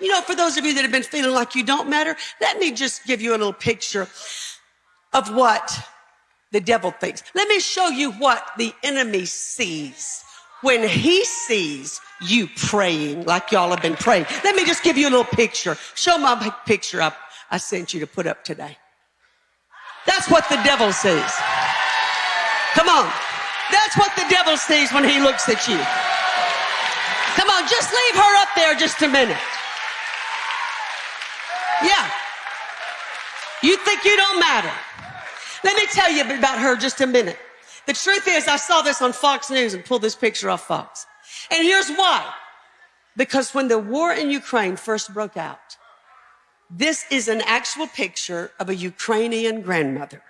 You know, for those of you that have been feeling like you don't matter, let me just give you a little picture of what the devil thinks. Let me show you what the enemy sees when he sees you praying like y'all have been praying. Let me just give you a little picture. Show my picture up I sent you to put up today. That's what the devil sees. Come on. That's what the devil sees when he looks at you. Come on, just leave her up there just a minute. Yeah. You think you don't matter. Let me tell you about her just a minute. The truth is, I saw this on Fox News and pulled this picture off Fox. And here's why. Because when the war in Ukraine first broke out, this is an actual picture of a Ukrainian grandmother.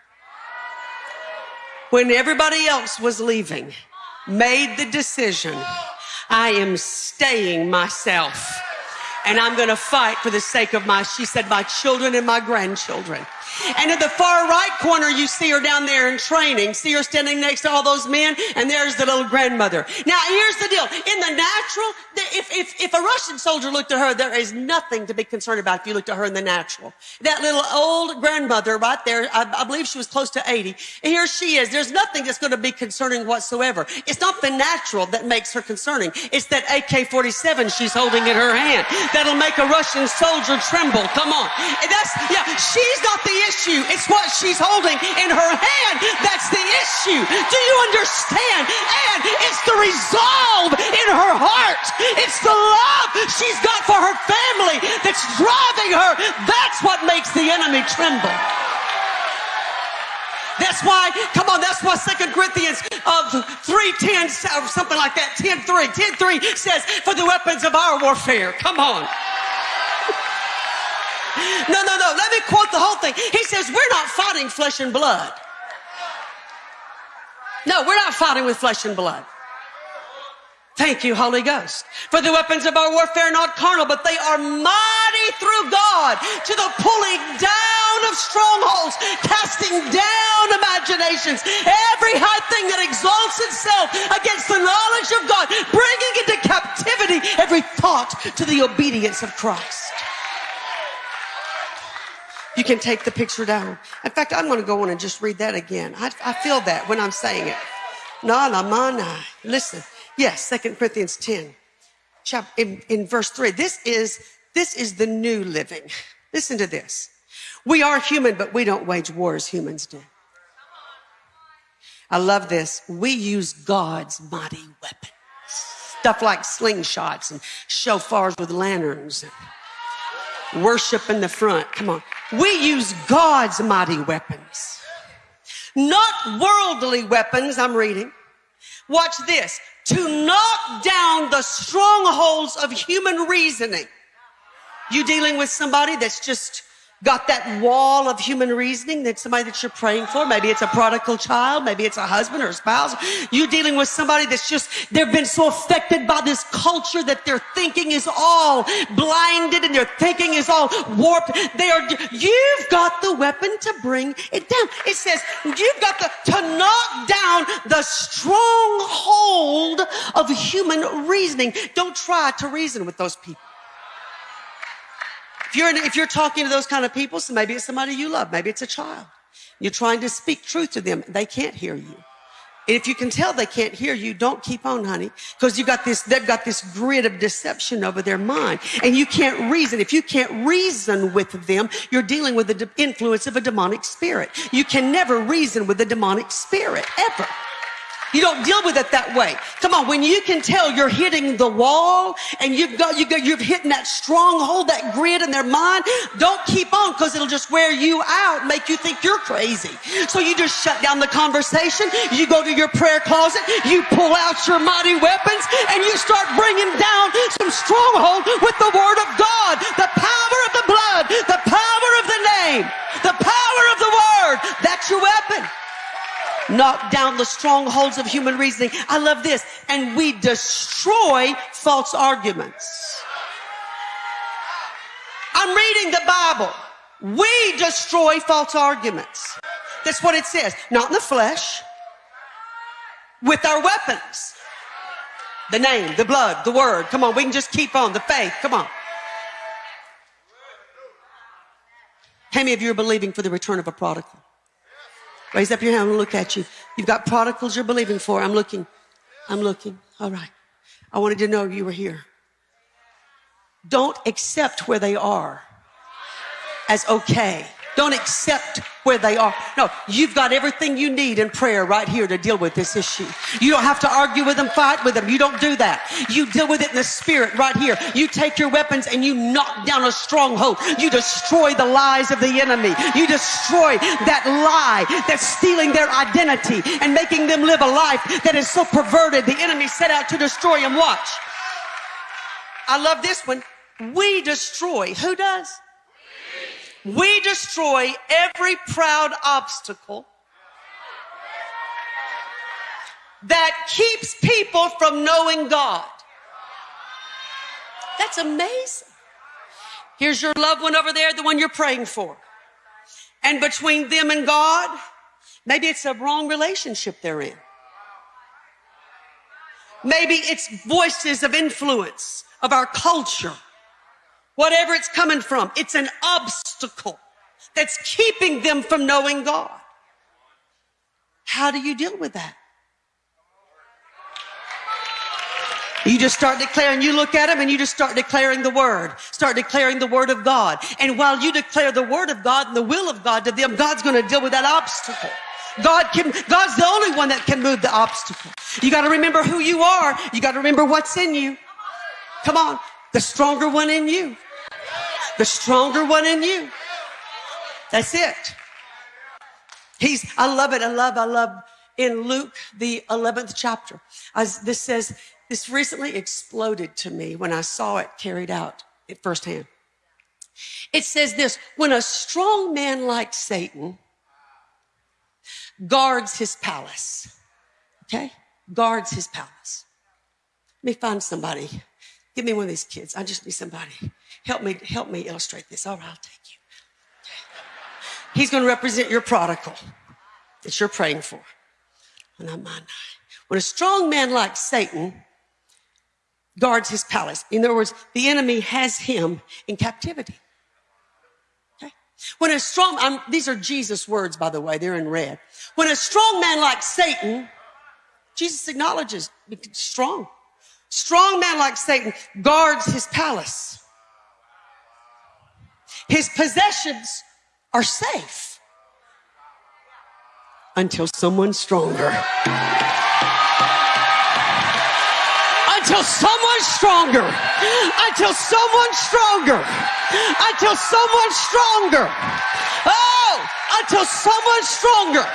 When everybody else was leaving, made the decision, I am staying myself and I'm going to fight for the sake of my, she said, my children and my grandchildren. And in the far right corner, you see her down there in training. See her standing next to all those men, and there's the little grandmother. Now, here's the deal. In the natural, if, if, if a Russian soldier looked at her, there is nothing to be concerned about if you looked at her in the natural. That little old grandmother right there, I, I believe she was close to 80. Here she is. There's nothing that's going to be concerning whatsoever. It's not the natural that makes her concerning. It's that AK-47 she's holding in her hand that'll make a Russian soldier tremble. Come on. That's, yeah, she's not the issue. It's what she's holding in her hand that's the issue. Do you understand? And it's the resolve in her heart. It's the love she's got for her family that's driving her. That's what makes the enemy tremble. That's why, come on, that's why Second Corinthians of 3.10, something like that, 10.3, 10.3 says, for the weapons of our warfare. Come on. No, no, no. Let me quote the whole thing. He says, We're not fighting flesh and blood. No, we're not fighting with flesh and blood. Thank you, Holy Ghost. For the weapons of our warfare are not carnal, but they are mighty through God to the pulling down of strongholds, casting down imaginations, every high thing that exalts itself against the knowledge of God, bringing into captivity every thought to the obedience of Christ. You can take the picture down. In fact, I'm going to go on and just read that again. I, I feel that when I'm saying it. Na na mana. Listen. Yes, Second Corinthians 10, chapter, in, in verse 3. This is, this is the new living. Listen to this. We are human, but we don't wage war as humans do. I love this. We use God's mighty weapons. Stuff like slingshots and shofars with lanterns. Worship in the front. Come on. We use God's mighty weapons, not worldly weapons. I'm reading. Watch this. To knock down the strongholds of human reasoning. You dealing with somebody that's just got that wall of human reasoning that somebody that you're praying for. Maybe it's a prodigal child. Maybe it's a husband or a spouse. You dealing with somebody that's just, they've been so affected by this culture that their thinking is all blinded and their thinking is all warped. They are, you've got the weapon to bring it down. It says, you've got the, to knock down the stronghold of human reasoning. Don't try to reason with those people. If you're, if you're talking to those kind of people, so maybe it's somebody you love, maybe it's a child. You're trying to speak truth to them. They can't hear you. And if you can tell they can't hear you, don't keep on, honey, because you got this, they've got this grid of deception over their mind and you can't reason. If you can't reason with them, you're dealing with the influence of a demonic spirit. You can never reason with a demonic spirit ever. You don't deal with it that way. Come on, when you can tell you're hitting the wall and you've got, you got, you've hitting that stronghold, that grid in their mind, don't keep on because it'll just wear you out, make you think you're crazy. So you just shut down the conversation. You go to your prayer closet, you pull out your mighty weapons and you start bringing down some stronghold with the word of God, the power of the blood, the power of the name, the power of the word. That's your weapon knock down the strongholds of human reasoning. I love this. And we destroy false arguments. I'm reading the Bible. We destroy false arguments. That's what it says. Not in the flesh, with our weapons. The name, the blood, the word. Come on, we can just keep on. The faith. Come on. How many of you are believing for the return of a prodigal? Raise up your hand and look at you. You've got prodigals you're believing for. I'm looking. I'm looking. All right. I wanted to know you were here. Don't accept where they are as okay. Don't accept where they are. No, you've got everything you need in prayer right here to deal with this issue. You don't have to argue with them, fight with them. You don't do that. You deal with it in the spirit right here. You take your weapons and you knock down a stronghold. You destroy the lies of the enemy. You destroy that lie that's stealing their identity and making them live a life that is so perverted. The enemy set out to destroy them. Watch. I love this one. We destroy. Who does? We destroy every proud obstacle that keeps people from knowing God. That's amazing. Here's your loved one over there, the one you're praying for. And between them and God, maybe it's a wrong relationship they're in. Maybe it's voices of influence of our culture whatever it's coming from. It's an obstacle that's keeping them from knowing God. How do you deal with that? You just start declaring, you look at them and you just start declaring the word. Start declaring the word of God. And while you declare the word of God and the will of God to them, God's going to deal with that obstacle. God can, God's the only one that can move the obstacle. You got to remember who you are. You got to remember what's in you. Come on. The stronger one in you the stronger one in you. That's it. He's, I love it. I love, I love in Luke, the 11th chapter. As this says, this recently exploded to me when I saw it carried out at firsthand. It says this, when a strong man like Satan guards his palace, okay? Guards his palace. Let me find somebody. Give me one of these kids. I just need somebody. Help me, help me illustrate this. All right, I'll take you. He's going to represent your prodigal that you're praying for. And I'm mine. When a strong man like Satan guards his palace, in other words, the enemy has him in captivity. Okay? When a strong, I'm, these are Jesus' words, by the way, they're in red. When a strong man like Satan, Jesus acknowledges strong. Strong man like Satan guards his palace. His possessions are safe until someone stronger. Until someone stronger. Until someone stronger. Until someone stronger. Oh, until someone stronger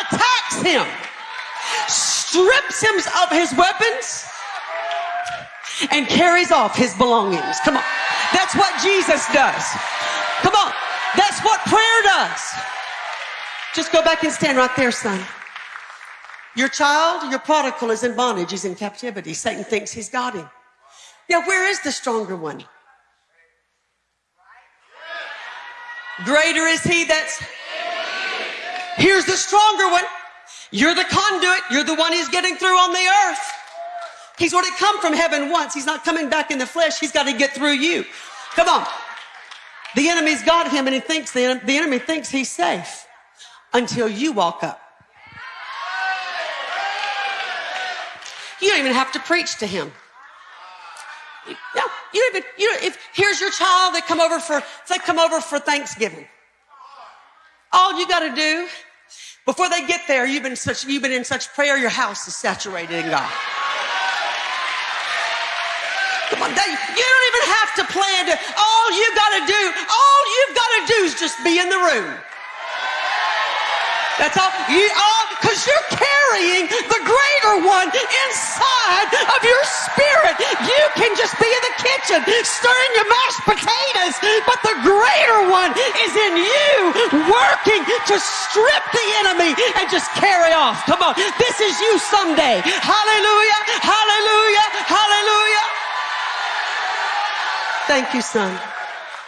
attacks him, strips him of his weapons, and carries off his belongings. Come on. That's what Jesus does. Come on. That's what prayer does. Just go back and stand right there, son. Your child, your prodigal is in bondage. He's in captivity. Satan thinks he's got him. Now, where is the stronger one? Greater is he that's. Here's the stronger one. You're the conduit. You're the one he's getting through on the earth. He's already come from heaven once. He's not coming back in the flesh. He's got to get through you. Come on. The enemy's got him and he thinks the, the enemy thinks he's safe until you walk up. You don't even have to preach to him. No, you don't even, you don't, if here's your child, they come over for, they come over for Thanksgiving. All you got to do before they get there, you've been such, you've been in such prayer, your house is saturated in God. Come on, they, you don't even have to plan to, all you gotta do, all you've gotta do is just be in the room. That's all you all because you're carrying the greater one inside of your spirit. You can just be in the kitchen stirring your mashed potatoes, but the greater one is in you working to strip the enemy and just carry off. Come on. This is you someday. Hallelujah. Hallelujah. Hallelujah. Thank you, son.